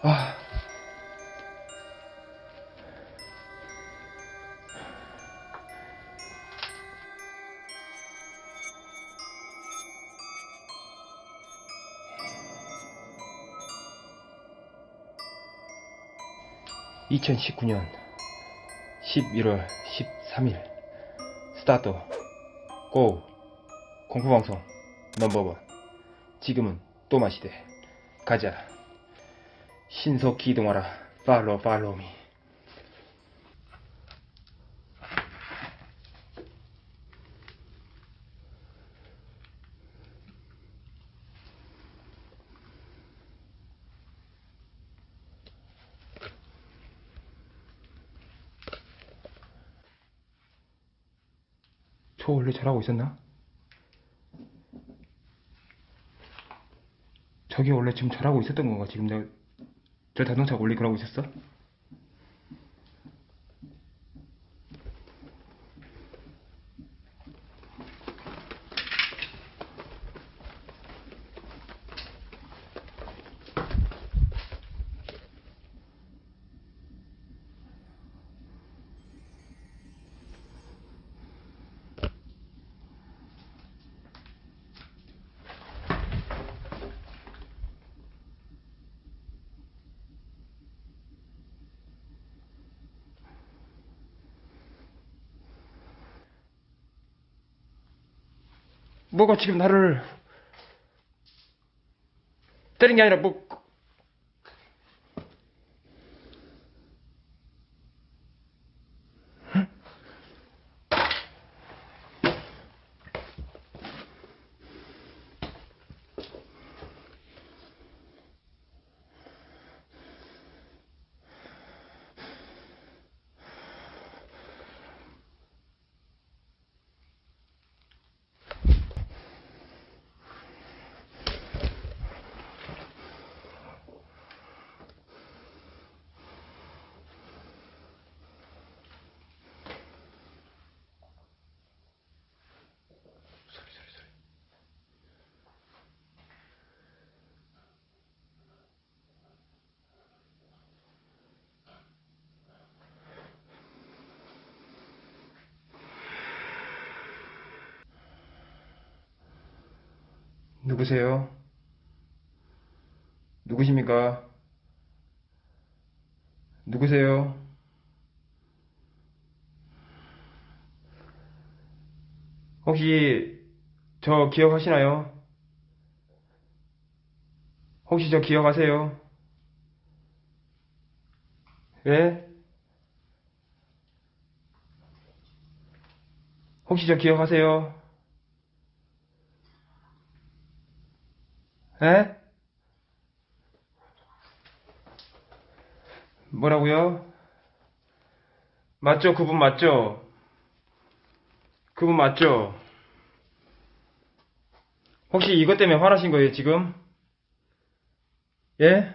아. (2019년 11월 13일) 스타트 고 공포방송 넘버원. 지금은 또 마시되 가자 신속히 이동하라 팔로우 팔로우 미 저 원래 잘하고 있었나? 저게 원래 지금 잘하고 있었던 건가? 지금 내가 저 자동차 원래 그러고 있었어? 뭐가 지금 나를 때린 게 아니라 뭐 소리 소리 소리 누구세요? 누구십니까? 누구세요? 혹시 저 기억하시나요? 혹시 저 기억하세요? 예? 혹시 저 기억하세요? 에? 뭐라고요? 맞죠? 그분 맞죠? 그분 맞죠? 혹시 이것 때문에 화나신 거예요, 지금? 예?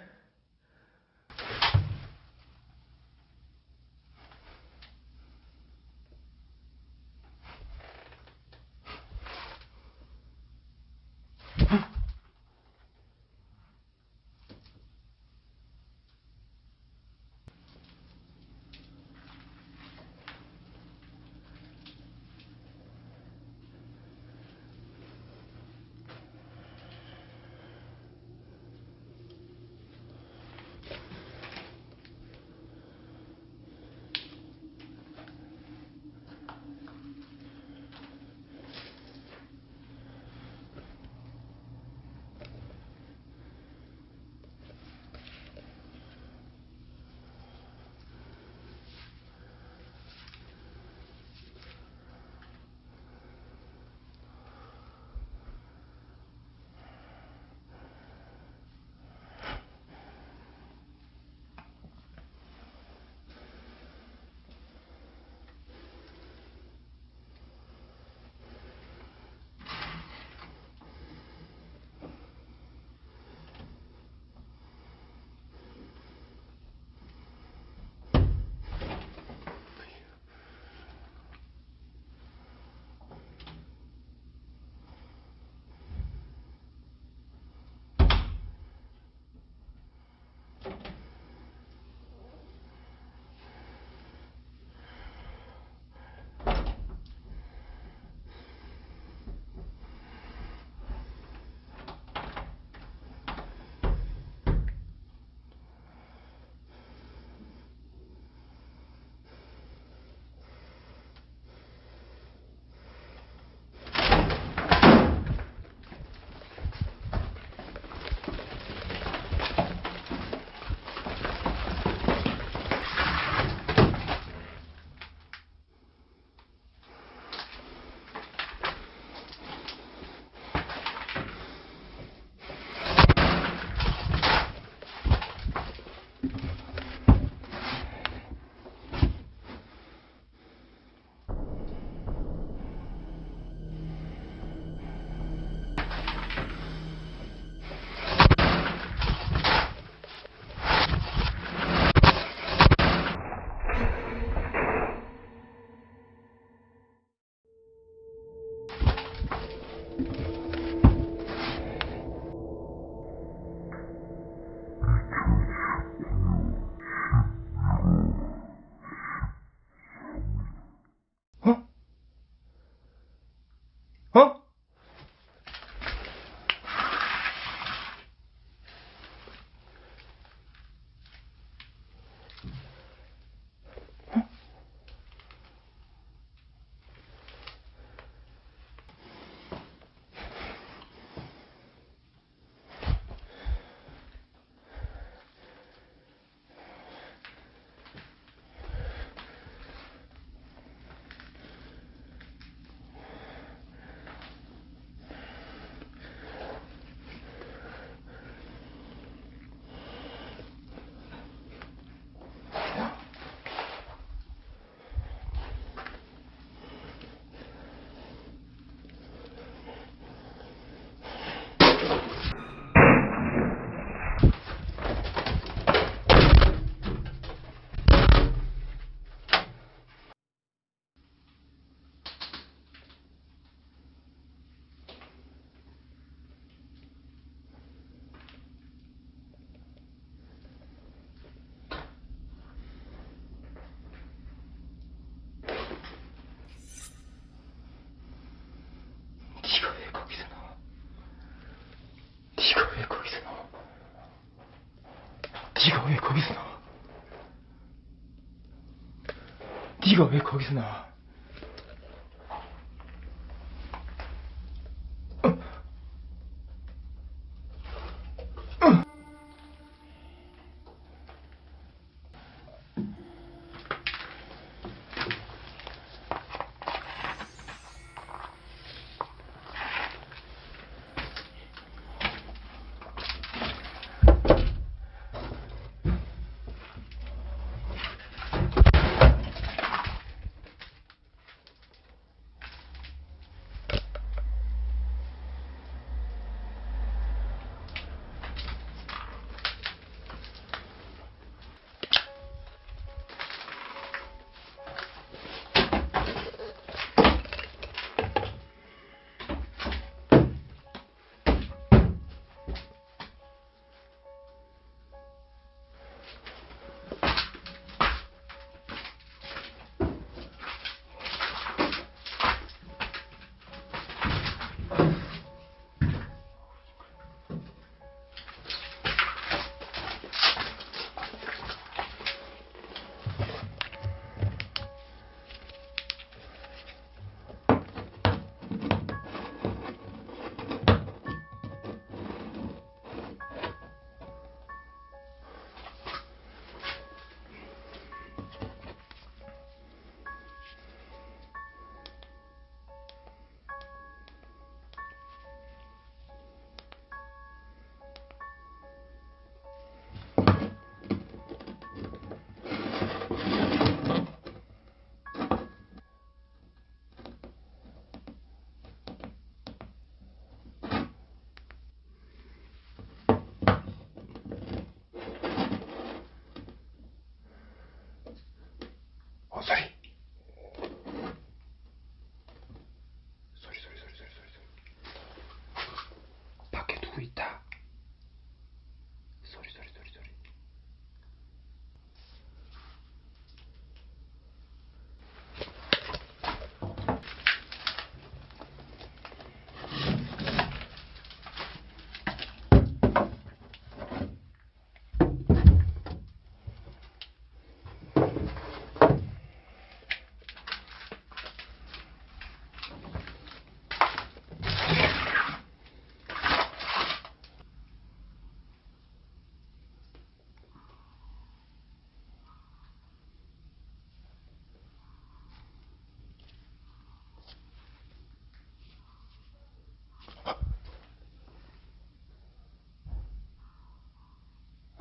거기서 나와? 네가 왜 거기서 나와?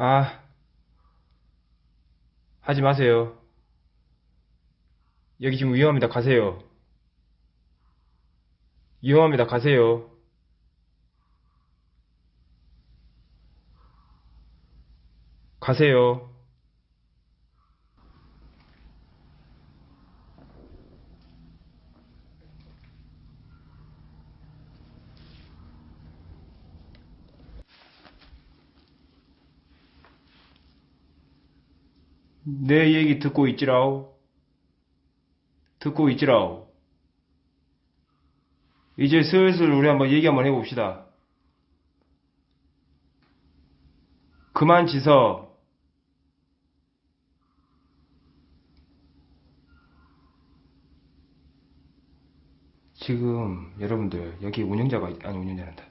아, 하지 마세요. 여기 지금 위험합니다. 가세요. 위험합니다. 가세요. 가세요. 내 얘기 듣고 있지라오. 듣고 있지라오. 이제 슬슬 우리 한번 얘기 한번 해봅시다. 그만 지서. 지금 여러분들 여기 운영자가 있- 아니 운영자란다.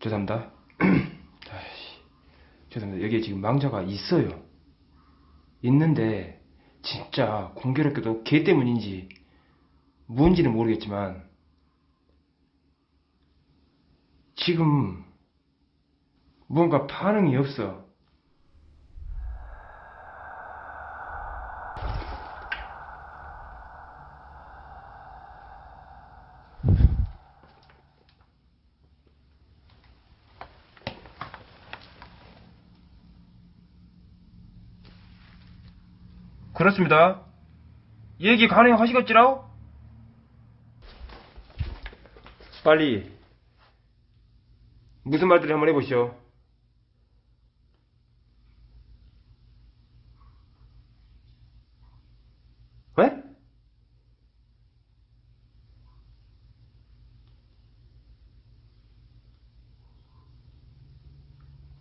죄송합니다. 죄송합니다. 여기에 지금 망자가 있어요. 있는데 진짜 공교롭게도 걔 때문인지 뭔지는 모르겠지만 지금 뭔가 반응이 없어. 그렇습니다. 얘기 가능하시겠지라오? 빨리 무슨 말들을 한번 해보시오. 왜?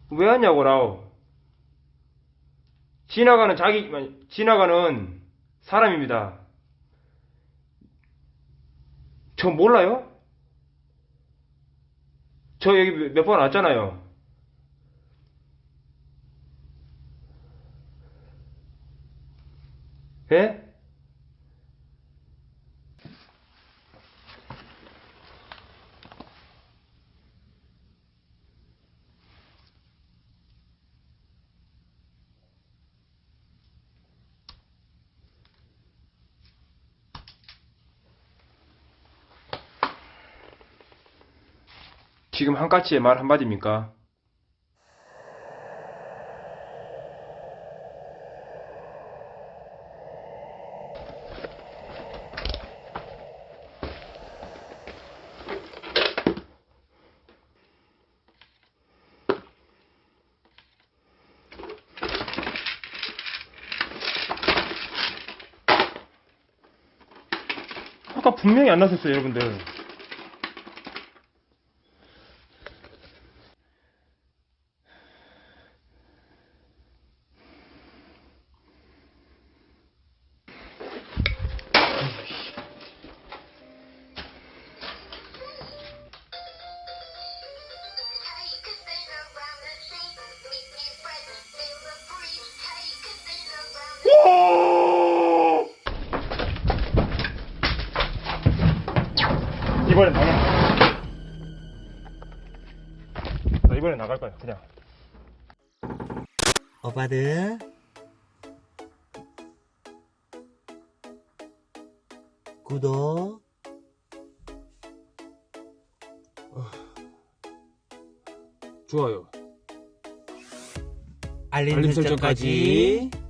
왜 하냐고 라오? 지나가는 자기 지나가는 사람입니다. 저 몰라요? 저 여기 몇 번 왔잖아요. 예? 지금 한 까치의 말 한마디입니까? 아까 분명히 안 나섰어요, 여러분들. 이번엔 나가. 나 이번엔 나갈 거야, 그냥. 오빠들 구독 좋아요. 알림, 알림 설정까지 설정까지